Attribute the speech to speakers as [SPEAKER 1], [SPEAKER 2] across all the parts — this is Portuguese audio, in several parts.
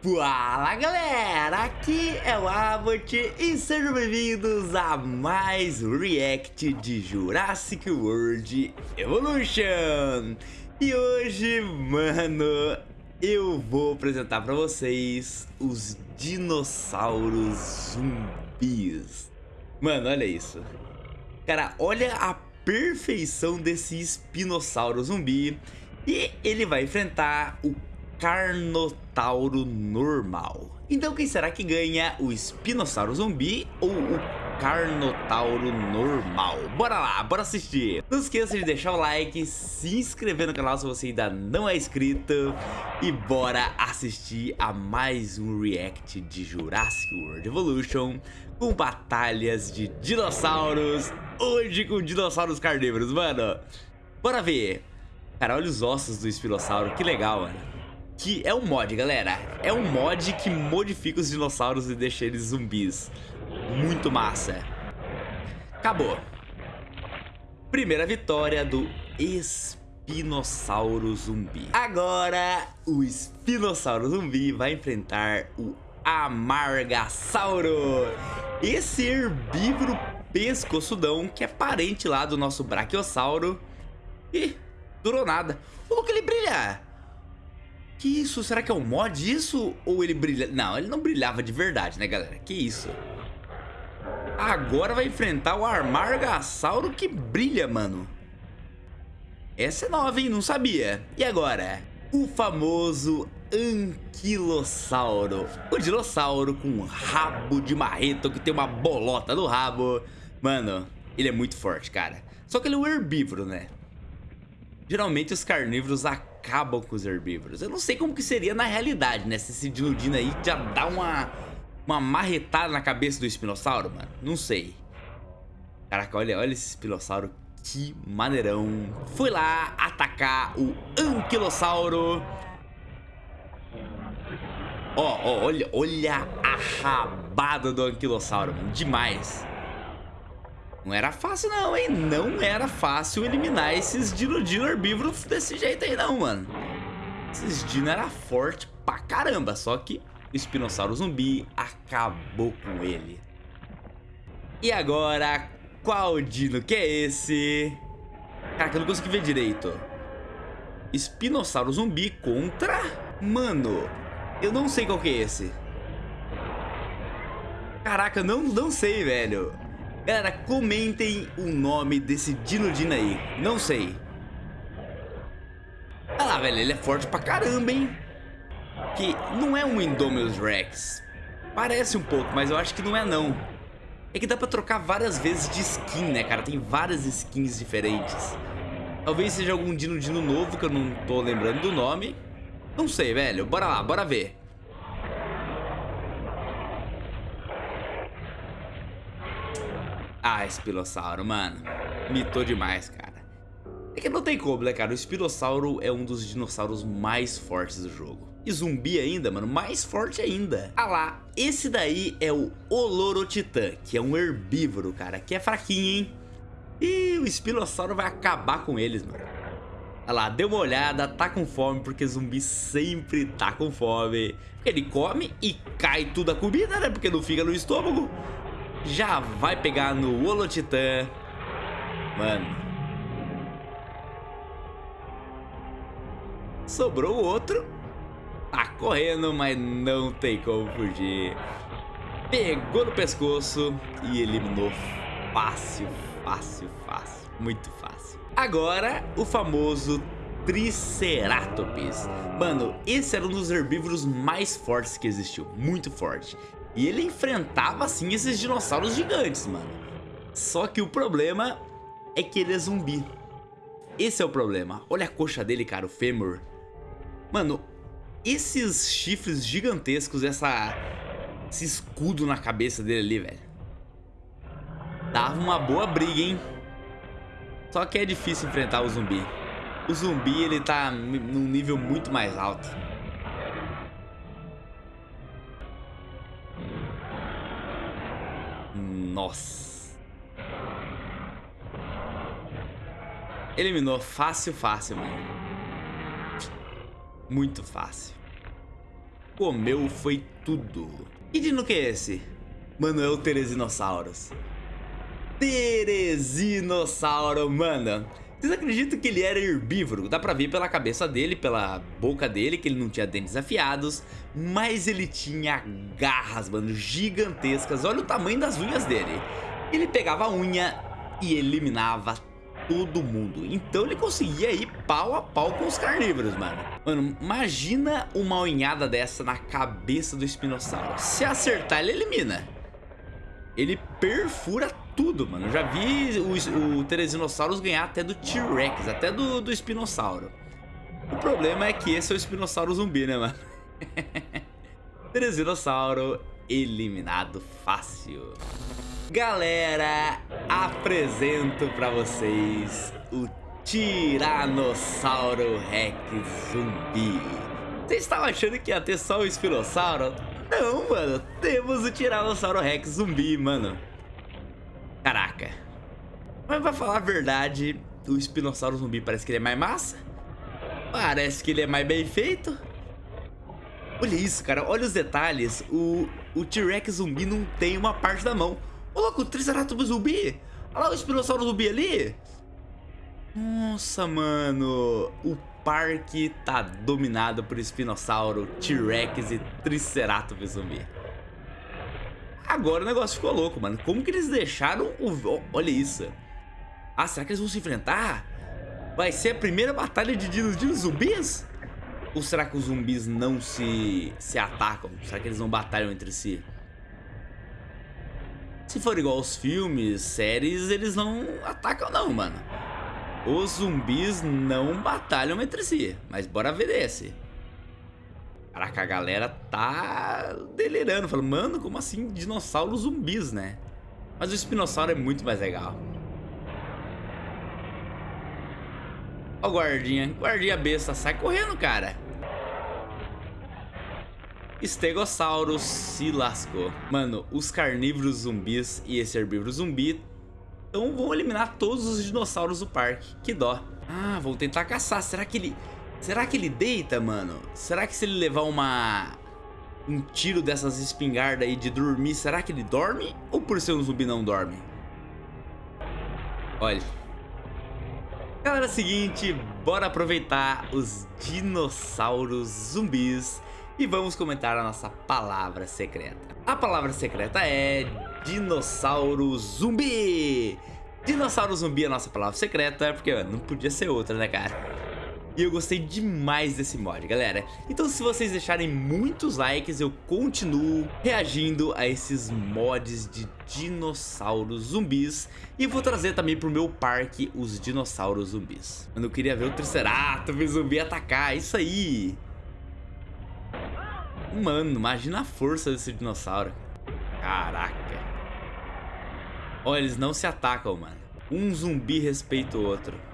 [SPEAKER 1] Fala galera, aqui é o Abbott e sejam bem-vindos a mais um react de Jurassic World Evolution. E hoje, mano, eu vou apresentar pra vocês os dinossauros zumbis. Mano, olha isso. Cara, olha a perfeição desse espinossauro zumbi E ele vai enfrentar o Carnotauro normal. Então quem será que ganha? O Espinossauro zumbi ou o Carnotauro normal? Bora lá, bora assistir! Não esqueça de deixar o like, se inscrever no canal se você ainda não é inscrito e bora assistir a mais um react de Jurassic World Evolution com batalhas de dinossauros, hoje com dinossauros carnívoros, mano! Bora ver! Cara, olha os ossos do espinossauro, que legal, mano que é um mod, galera. É um mod que modifica os dinossauros e deixa eles zumbis. Muito massa. Acabou. Primeira vitória do Espinossauro Zumbi. Agora, o Espinossauro Zumbi vai enfrentar o Amargasauro. Esse herbívoro pescoçudão que é parente lá do nosso Brachiosauro. E durou nada. O que ele brilha! Que isso? Será que é um mod isso? Ou ele brilha... Não, ele não brilhava de verdade, né, galera? Que isso? Agora vai enfrentar o Armargasauro que brilha, mano. Essa é nova, hein? Não sabia. E agora? O famoso Anquilossauro. O dinossauro com rabo de marreto que tem uma bolota no rabo. Mano, ele é muito forte, cara. Só que ele é um herbívoro, né? Geralmente os carnívoros acabam com os herbívoros. Eu não sei como que seria na realidade, né? Se esse Dinodino aí já dá uma, uma marretada na cabeça do espinossauro, mano. Não sei. Caraca, olha, olha esse espinossauro. Que maneirão. Foi lá atacar o Anquilossauro. Ó, ó, olha, olha a rabada do Anquilossauro, mano. Demais. Não era fácil não, hein? Não era fácil eliminar esses dino-dino herbívoros desse jeito aí não, mano. Esses dino era forte pra caramba, só que o espinossauro zumbi acabou com ele. E agora, qual dino que é esse? Caraca, eu não consegui ver direito. Espinossauro zumbi contra... Mano, eu não sei qual que é esse. Caraca, não, não sei, velho. Galera, comentem o nome desse Dinodino aí. Não sei. Olha lá, velho. Ele é forte pra caramba, hein? Que não é um Indominus Rex. Parece um pouco, mas eu acho que não é, não. É que dá pra trocar várias vezes de skin, né, cara? Tem várias skins diferentes. Talvez seja algum Dinodino novo que eu não tô lembrando do nome. Não sei, velho. Bora lá, bora ver. Ah, Espilossauro, mano. Mitou demais, cara. É que não tem como, né, cara? O Espilossauro é um dos dinossauros mais fortes do jogo. E zumbi ainda, mano, mais forte ainda. Ah lá, esse daí é o Olorotitã, que é um herbívoro, cara, que é fraquinho, hein? E o Espilossauro vai acabar com eles, mano. Olha lá, deu uma olhada, tá com fome, porque zumbi sempre tá com fome. Porque ele come e cai tudo a comida, né? Porque não fica no estômago já vai pegar no Holotitã. Mano. Sobrou o outro. Tá correndo, mas não tem como fugir. Pegou no pescoço e eliminou fácil, fácil, fácil. Muito fácil. Agora, o famoso Triceratops. Mano, esse era um dos herbívoros mais fortes que existiu. Muito forte. E ele enfrentava, assim, esses dinossauros gigantes, mano. Só que o problema é que ele é zumbi. Esse é o problema. Olha a coxa dele, cara, o fêmur. Mano, esses chifres gigantescos, essa, esse escudo na cabeça dele ali, velho. Dava uma boa briga, hein? Só que é difícil enfrentar o zumbi. O zumbi, ele tá num nível muito mais alto. Nossa. Eliminou fácil, fácil, mano. Muito fácil. comeu foi tudo. Que dino que é esse? Mano, é Teresinossauros. Teresinossauro, mano. Vocês acreditam que ele era herbívoro? Dá pra ver pela cabeça dele, pela boca dele, que ele não tinha dentes afiados. Mas ele tinha garras, mano, gigantescas. Olha o tamanho das unhas dele. Ele pegava a unha e eliminava todo mundo. Então ele conseguia ir pau a pau com os carnívoros, mano. Mano, imagina uma unhada dessa na cabeça do espinossauro. Se acertar, ele elimina. Ele perfura tudo, mano. Eu já vi o, o Teresinossauros ganhar até do T-Rex, até do, do Espinossauro. O problema é que esse é o Espinossauro zumbi, né, mano? Teresinossauro eliminado fácil. Galera, apresento pra vocês o Tiranossauro Rex zumbi. Vocês estavam achando que ia ter só o Espinossauro? Não, mano. Temos o Tiranossauro Rex zumbi, mano. Caraca. Mas pra falar a verdade, o espinossauro zumbi parece que ele é mais massa. Parece que ele é mais bem feito. Olha isso, cara. Olha os detalhes. O, o T-Rex zumbi não tem uma parte da mão. Ô, louco, o Triceratops zumbi. Olha lá o espinossauro zumbi ali. Nossa, mano. O parque tá dominado por espinossauro, T-Rex e Triceratops zumbi. Agora o negócio ficou louco, mano. Como que eles deixaram o... Olha isso. Ah, será que eles vão se enfrentar? Vai ser a primeira batalha de dinos de zumbis? Ou será que os zumbis não se, se atacam? Será que eles não batalham entre si? Se for igual aos filmes, séries, eles não atacam não, mano. Os zumbis não batalham entre si. Mas bora ver esse. Caraca, a galera tá delirando. Falando, mano, como assim dinossauros zumbis, né? Mas o espinossauro é muito mais legal. Ó o guardinha. Guardinha besta. Sai correndo, cara. Estegossauro se lascou. Mano, os carnívoros zumbis e esse herbívoro zumbi então vão eliminar todos os dinossauros do parque. Que dó. Ah, vão tentar caçar. Será que ele... Será que ele deita, mano? Será que se ele levar uma... Um tiro dessas espingardas aí de dormir, será que ele dorme? Ou por ser um zumbi não dorme? Olha. Galera, é o seguinte, bora aproveitar os dinossauros zumbis e vamos comentar a nossa palavra secreta. A palavra secreta é dinossauro zumbi. Dinossauro zumbi é a nossa palavra secreta, porque não podia ser outra, né, cara? E eu gostei demais desse mod, galera. Então se vocês deixarem muitos likes, eu continuo reagindo a esses mods de dinossauros zumbis. E vou trazer também pro meu parque os dinossauros zumbis. Mano, eu queria ver o Triceratops zumbi atacar, isso aí. Mano, imagina a força desse dinossauro. Caraca. Olha, eles não se atacam, mano. Um zumbi respeita o outro.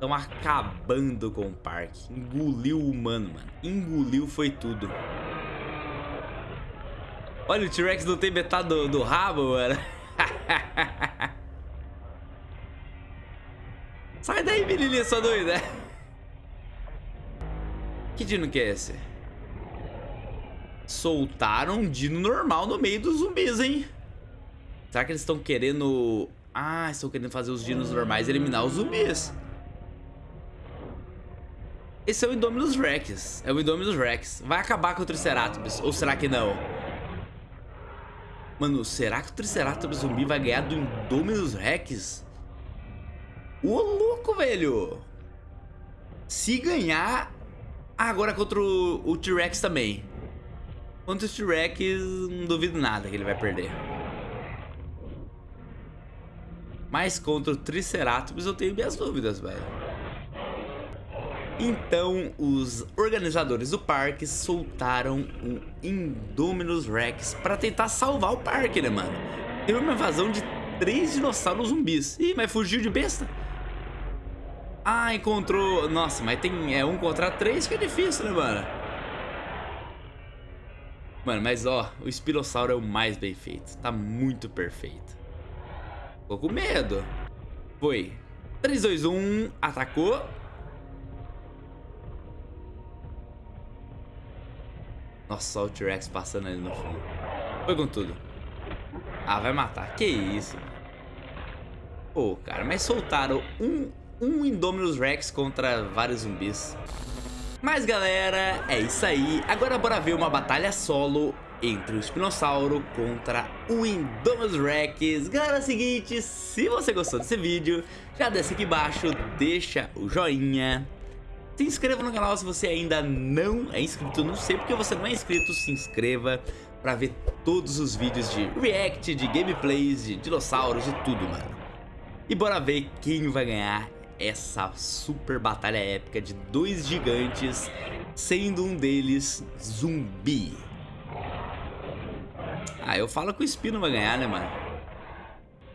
[SPEAKER 1] Estão acabando com o parque. Engoliu o humano, mano. Engoliu foi tudo. Olha, o T-Rex não tem metade do, do rabo, mano. Sai daí, menininha sua doida. Que dino que é esse? Soltaram um dino normal no meio dos zumbis, hein? Será que eles estão querendo... Ah, estão querendo fazer os dinos normais eliminar os zumbis. Esse é o Indominus Rex. É o Indominus Rex. Vai acabar com o Triceratops. Ou será que não? Mano, será que o Triceratops zumbi vai ganhar do Indominus Rex? Ô, louco, velho! Se ganhar... Agora contra o, o T-Rex também. Contra o T-Rex, não duvido nada que ele vai perder. Mas contra o Triceratops eu tenho minhas dúvidas, velho. Então, os organizadores do parque soltaram um Indominus Rex para tentar salvar o parque, né, mano? Teve uma invasão de três dinossauros zumbis. Ih, mas fugiu de besta? Ah, encontrou... Nossa, mas tem é um contra três que é difícil, né, mano? Mano, mas ó, o Espirossauro é o mais bem feito. Tá muito perfeito. Ficou com medo. Foi. 3, 2, 1, atacou. Nossa, o T-Rex passando ali no fundo. Foi com tudo. Ah, vai matar. Que isso. Pô, cara, mas soltaram um, um Indominus Rex contra vários zumbis. Mas galera, é isso aí. Agora bora ver uma batalha solo entre o Espinossauro contra o Indominus Rex. Galera, é o seguinte, se você gostou desse vídeo, já desce aqui embaixo, deixa o joinha. Se inscreva no canal se você ainda não é inscrito, não sei porque você não é inscrito, se inscreva para ver todos os vídeos de react, de gameplays, de dinossauros, de tudo, mano. E bora ver quem vai ganhar essa super batalha épica de dois gigantes, sendo um deles zumbi. Ah, eu falo que o Espino vai ganhar, né, mano?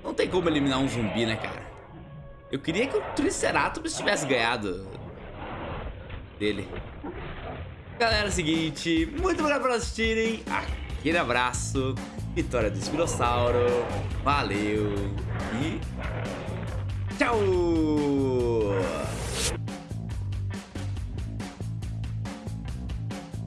[SPEAKER 1] Não tem como eliminar um zumbi, né, cara? Eu queria que o Triceratops tivesse ganhado dele. Galera, é o seguinte, muito obrigado por assistirem. Aquele abraço, vitória do Espinossauro. Valeu e tchau!